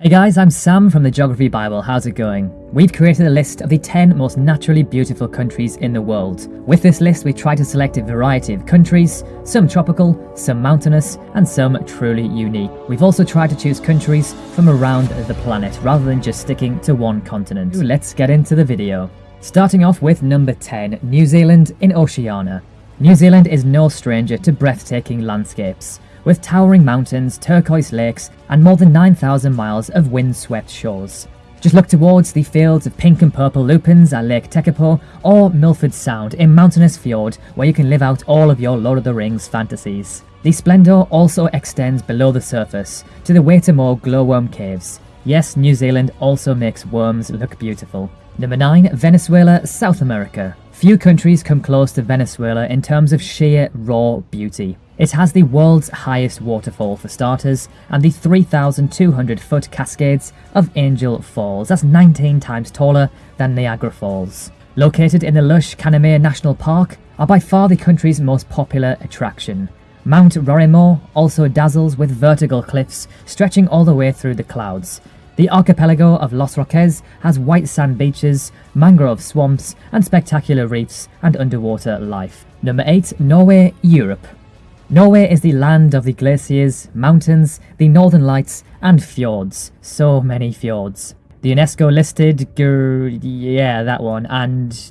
Hey guys, I'm Sam from the Geography Bible. How's it going? We've created a list of the 10 most naturally beautiful countries in the world. With this list, we try to select a variety of countries, some tropical, some mountainous, and some truly unique. We've also tried to choose countries from around the planet rather than just sticking to one continent. Let's get into the video. Starting off with number 10, New Zealand in Oceania. New Zealand is no stranger to breathtaking landscapes with towering mountains, turquoise lakes, and more than 9,000 miles of wind-swept shores. Just look towards the fields of pink and purple lupins at Lake Tekapo or Milford Sound in Mountainous Fjord where you can live out all of your Lord of the Rings fantasies. The splendour also extends below the surface to the Waitomo glowworm caves. Yes, New Zealand also makes worms look beautiful. Number 9. Venezuela, South America. Few countries come close to Venezuela in terms of sheer raw beauty. It has the world's highest waterfall for starters, and the 3,200 foot cascades of Angel Falls, that's 19 times taller than Niagara Falls. Located in the lush Canaima National Park, are by far the country's most popular attraction. Mount Roraima also dazzles with vertical cliffs stretching all the way through the clouds. The archipelago of Los Roques has white sand beaches, mangrove swamps, and spectacular reefs and underwater life. Number 8. Norway, Europe. Norway is the land of the glaciers, mountains, the northern lights, and fjords. So many fjords. The UNESCO listed, yeah, that one, and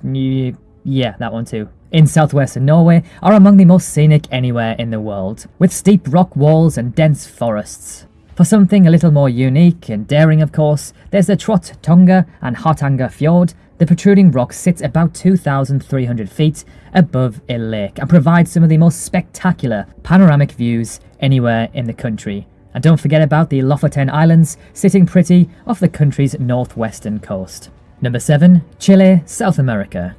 yeah, that one too. In southwestern Norway are among the most scenic anywhere in the world, with steep rock walls and dense forests. For something a little more unique and daring of course, there's the Trolltunga and Hardanger Fjord the protruding rock sits about 2,300 feet above a lake and provides some of the most spectacular panoramic views anywhere in the country. And don't forget about the Lofoten Islands sitting pretty off the country's northwestern coast. Number 7. Chile, South America.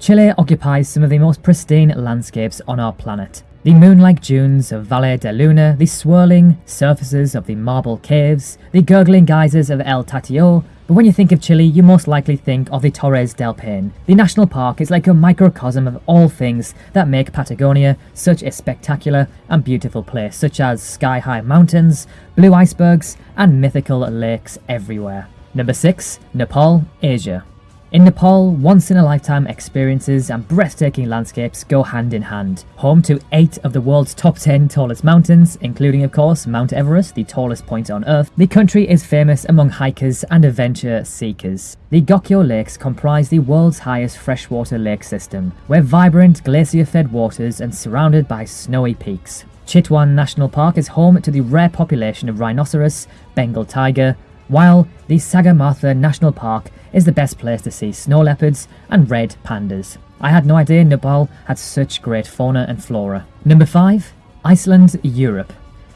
Chile occupies some of the most pristine landscapes on our planet. The moon-like dunes of Valle de Luna, the swirling surfaces of the marble caves, the gurgling geysers of El Tatio, but when you think of Chile, you most likely think of the Torres del Paine. The national park is like a microcosm of all things that make Patagonia such a spectacular and beautiful place, such as sky-high mountains, blue icebergs, and mythical lakes everywhere. Number 6. Nepal, Asia. In Nepal, once-in-a-lifetime experiences and breathtaking landscapes go hand in hand. Home to 8 of the world's top 10 tallest mountains, including of course Mount Everest, the tallest point on earth, the country is famous among hikers and adventure seekers. The Gokyo Lakes comprise the world's highest freshwater lake system, where vibrant glacier-fed waters and surrounded by snowy peaks. Chitwan National Park is home to the rare population of rhinoceros, Bengal tiger, while the Sagarmatha National Park is the best place to see snow leopards and red pandas. I had no idea Nepal had such great fauna and flora. Number 5. Iceland, Europe.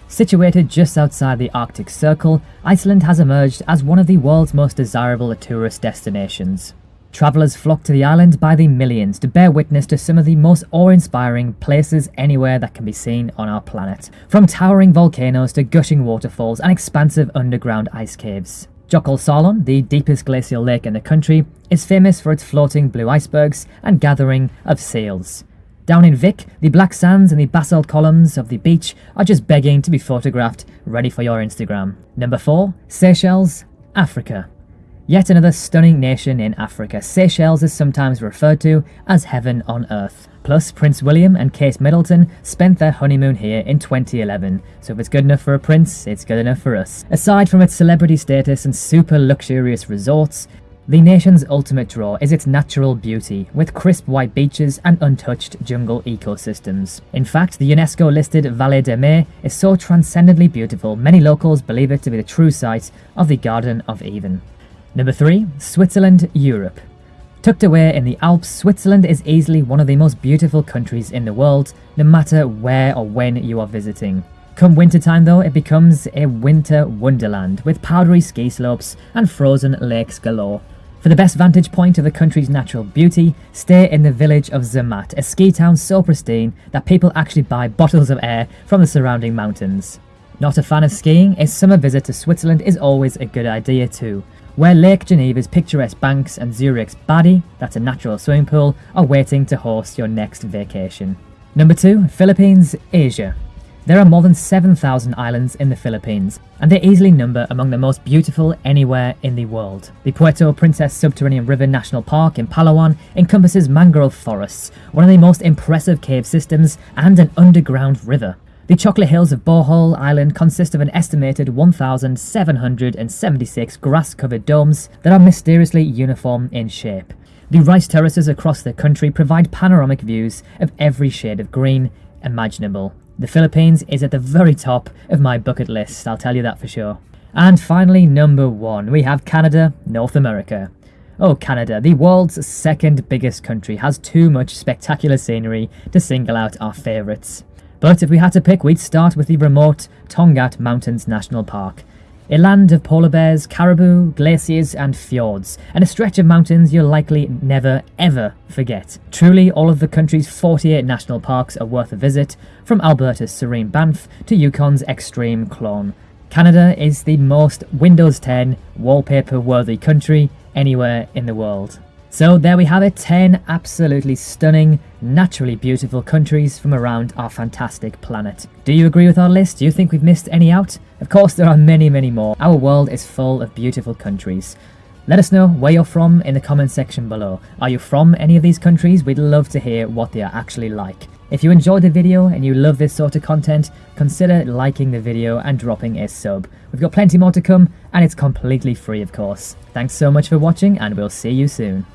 Situated just outside the Arctic Circle, Iceland has emerged as one of the world's most desirable tourist destinations. Travellers flock to the island by the millions to bear witness to some of the most awe-inspiring places anywhere that can be seen on our planet. From towering volcanoes to gushing waterfalls and expansive underground ice caves. Jökulsárlón, the deepest glacial lake in the country, is famous for its floating blue icebergs and gathering of seals. Down in Vik, the black sands and the basalt columns of the beach are just begging to be photographed, ready for your Instagram. Number 4. Seychelles, Africa. Yet another stunning nation in Africa, Seychelles is sometimes referred to as heaven on earth. Plus, Prince William and Kate Middleton spent their honeymoon here in 2011, so if it's good enough for a prince, it's good enough for us. Aside from its celebrity status and super luxurious resorts, the nation's ultimate draw is its natural beauty, with crisp white beaches and untouched jungle ecosystems. In fact, the UNESCO-listed Vallée de Mai is so transcendently beautiful, many locals believe it to be the true site of the Garden of Eden. Number 3. Switzerland, Europe. Tucked away in the Alps, Switzerland is easily one of the most beautiful countries in the world, no matter where or when you are visiting. Come wintertime though, it becomes a winter wonderland, with powdery ski slopes and frozen lakes galore. For the best vantage point of the country's natural beauty, stay in the village of Zermatt, a ski town so pristine that people actually buy bottles of air from the surrounding mountains. Not a fan of skiing, a summer visit to Switzerland is always a good idea too, where Lake Geneva's picturesque banks and Zurich's Badi, that's a natural swimming pool, are waiting to host your next vacation. Number 2. Philippines, Asia. There are more than 7,000 islands in the Philippines, and they easily number among the most beautiful anywhere in the world. The Puerto Princesa Subterranean River National Park in Palawan encompasses mangrove forests, one of the most impressive cave systems, and an underground river. The Chocolate Hills of Bohol Island consist of an estimated 1,776 grass-covered domes that are mysteriously uniform in shape. The rice terraces across the country provide panoramic views of every shade of green imaginable. The Philippines is at the very top of my bucket list, I'll tell you that for sure. And finally, number one, we have Canada, North America. Oh, Canada, the world's second biggest country, has too much spectacular scenery to single out our favourites. But if we had to pick, we'd start with the remote Torngat Mountains National Park. A land of polar bears, caribou, glaciers and fjords, and a stretch of mountains you'll likely never ever forget. Truly, all of the country's 48 national parks are worth a visit, from Alberta's serene Banff to Yukon's extreme Kluane. Canada is the most Windows 10 wallpaper-worthy country anywhere in the world. So there we have it, 10 absolutely stunning, naturally beautiful countries from around our fantastic planet. Do you agree with our list? Do you think we've missed any out? Of course there are many many more. Our world is full of beautiful countries. Let us know where you're from in the comment section below. Are you from any of these countries? We'd love to hear what they are actually like. If you enjoyed the video and you love this sort of content, consider liking the video and dropping a sub. We've got plenty more to come and it's completely free of course. Thanks so much for watching and we'll see you soon.